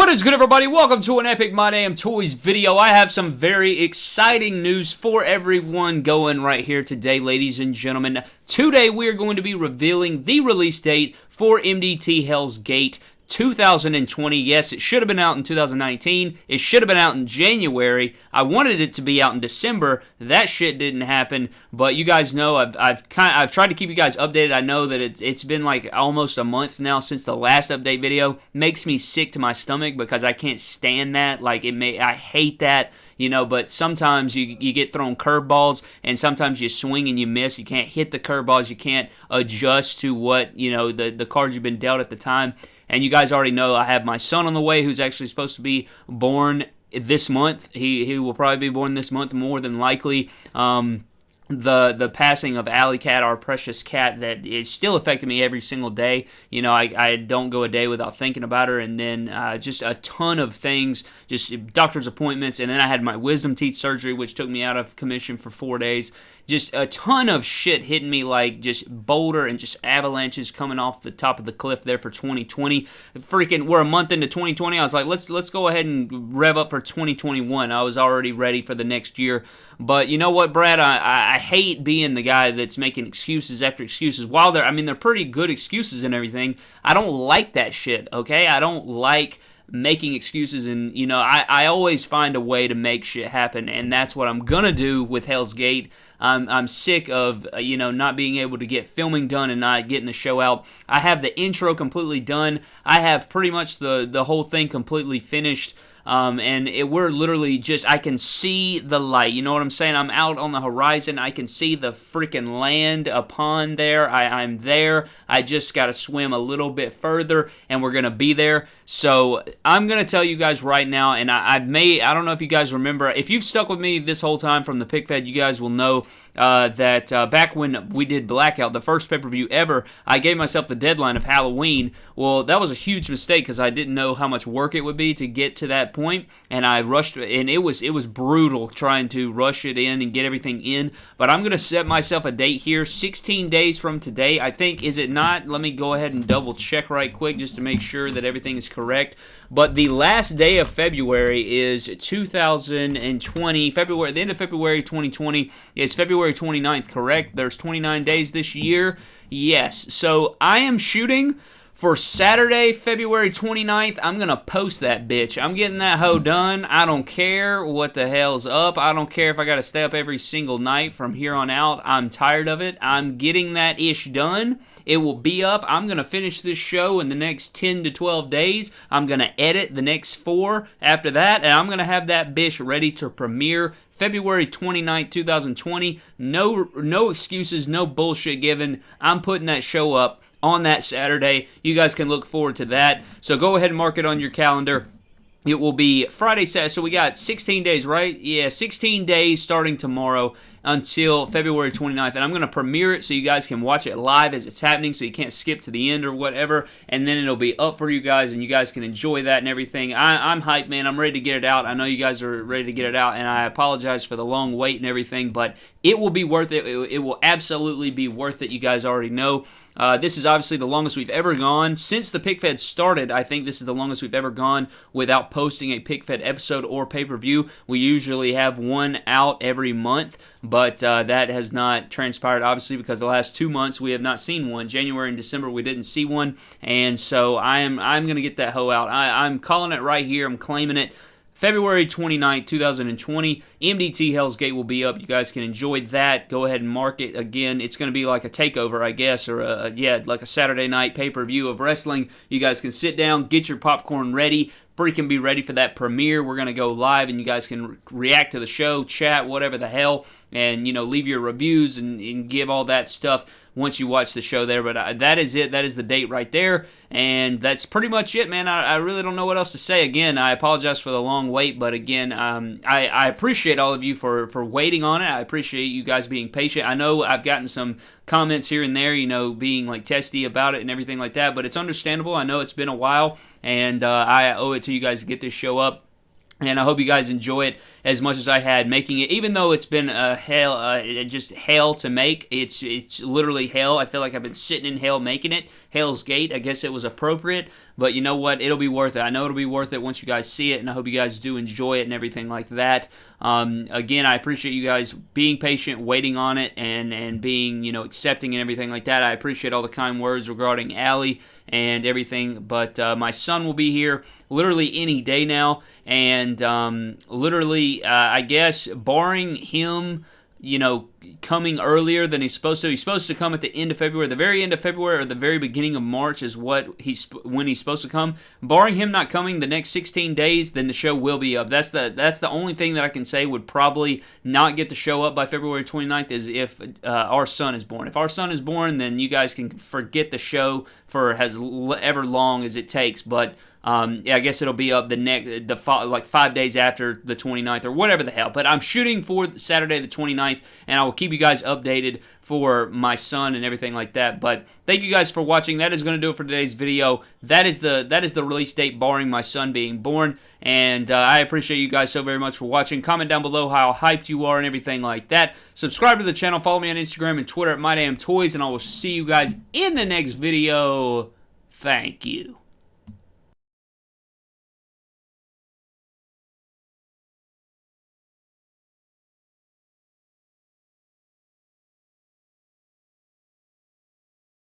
What is good, everybody? Welcome to an Epic My Damn Toys video. I have some very exciting news for everyone going right here today, ladies and gentlemen. Today, we are going to be revealing the release date for MDT Hell's Gate 2020. Yes, it should have been out in 2019. It should have been out in January. I wanted it to be out in December. That shit didn't happen. But you guys know I've I've kind I've tried to keep you guys updated. I know that it, it's been like almost a month now since the last update video. Makes me sick to my stomach because I can't stand that. Like it may I hate that you know, but sometimes you, you get thrown curveballs and sometimes you swing and you miss. You can't hit the curveballs. You can't adjust to what, you know, the, the cards you've been dealt at the time. And you guys already know I have my son on the way who's actually supposed to be born this month. He, he will probably be born this month more than likely. Um, the the passing of Alley Cat, our precious cat, that is still affecting me every single day. You know, I, I don't go a day without thinking about her, and then uh, just a ton of things, just doctor's appointments, and then I had my wisdom teeth surgery, which took me out of commission for four days. Just a ton of shit hitting me like just boulder and just avalanches coming off the top of the cliff there for 2020. Freaking, we're a month into 2020. I was like, let's let's go ahead and rev up for 2021. I was already ready for the next year. But you know what, Brad? I, I hate being the guy that's making excuses after excuses. While they're, I mean, they're pretty good excuses and everything. I don't like that shit, okay? I don't like making excuses and you know I, I always find a way to make shit happen and that's what i'm gonna do with hell's gate i'm, I'm sick of uh, you know not being able to get filming done and not getting the show out i have the intro completely done i have pretty much the the whole thing completely finished um, and it, we're literally just, I can see the light. You know what I'm saying? I'm out on the horizon. I can see the freaking land upon there. I, I'm there. I just got to swim a little bit further, and we're going to be there. So I'm going to tell you guys right now, and I, I may, I don't know if you guys remember, if you've stuck with me this whole time from the PickFed, you guys will know uh, that uh, back when we did Blackout, the first pay per view ever, I gave myself the deadline of Halloween. Well, that was a huge mistake because I didn't know how much work it would be to get to that point, and I rushed, and it was it was brutal trying to rush it in and get everything in. But I'm gonna set myself a date here, 16 days from today. I think is it not? Let me go ahead and double check right quick just to make sure that everything is correct. But the last day of February is 2020. February, the end of February 2020 is February 29th, correct? There's 29 days this year. Yes. So I am shooting for Saturday, February 29th, I'm going to post that bitch. I'm getting that hoe done. I don't care what the hell's up. I don't care if I got to stay up every single night from here on out. I'm tired of it. I'm getting that ish done. It will be up. I'm going to finish this show in the next 10 to 12 days. I'm going to edit the next four after that, and I'm going to have that bitch ready to premiere February 29, 2020. No no excuses, no bullshit given. I'm putting that show up on that Saturday. You guys can look forward to that. So go ahead and mark it on your calendar. It will be Friday, Saturday. So we got 16 days, right? Yeah, 16 days starting tomorrow until February 29th. And I'm going to premiere it so you guys can watch it live as it's happening so you can't skip to the end or whatever. And then it'll be up for you guys and you guys can enjoy that and everything. I, am hyped, man. I'm ready to get it out. I know you guys are ready to get it out. And I apologize for the long wait and everything, but it will be worth it. It, it will absolutely be worth it. You guys already know. Uh, this is obviously the longest we've ever gone. Since the PickFed started, I think this is the longest we've ever gone without posting a PickFed episode or pay per view. We usually have one out every month, but uh, that has not transpired, obviously, because the last two months we have not seen one. January and December we didn't see one, and so I am I'm going to get that hoe out. I, I'm calling it right here. I'm claiming it. February 29th, 2020, MDT Hell's Gate will be up. You guys can enjoy that. Go ahead and mark it. Again, it's going to be like a takeover, I guess, or a, yeah, like a Saturday night pay per view of wrestling. You guys can sit down, get your popcorn ready, freaking be ready for that premiere. We're going to go live and you guys can re- react to the show, chat, whatever the hell, and, you know, leave your reviews and, and give all that stuff once you watch the show there. But uh, that is it. That is the date right there. And that's pretty much it, man. I, I, really don't know what else to say. Again, I apologize for the long wait, but again, um, I, I, appreciate all of you for, for waiting on it. I appreciate you guys being patient. I know I've gotten some comments here and there, you know, being like testy about it and everything like that, but it's understandable. I know it's been a while, and uh, I owe it to you guys to get this show up and I hope you guys enjoy it as much as I had making it. Even though it's been a hell, uh, just hell to make, it's it's literally hell. I feel like I've been sitting in hell making it. Hell's Gate. I guess it was appropriate, but you know what? It'll be worth it. I know it'll be worth it once you guys see it, and I hope you guys do enjoy it and everything like that. Um, again, I appreciate you guys being patient, waiting on it, and and being you know accepting and everything like that. I appreciate all the kind words regarding Allie and everything. But uh, my son will be here literally any day now, and um, literally, uh, I guess, barring him you know, coming earlier than he's supposed to. He's supposed to come at the end of February, the very end of February or the very beginning of March is what he's when he's supposed to come. Barring him not coming the next 16 days, then the show will be up. That's the that's the only thing that I can say would probably not get the show up by February 29th is if uh, our son is born. If our son is born, then you guys can forget the show for as ever long as it takes. But um, yeah, I guess it'll be up the next, the like five days after the 29th or whatever the hell. But I'm shooting for Saturday the 29th, and I will keep you guys updated for my son and everything like that. But thank you guys for watching. That is going to do it for today's video. That is the that is the release date, barring my son being born. And uh, I appreciate you guys so very much for watching. Comment down below how hyped you are and everything like that. Subscribe to the channel. Follow me on Instagram and Twitter at MyDamnToys, and I will see you guys in the next video. Thank you.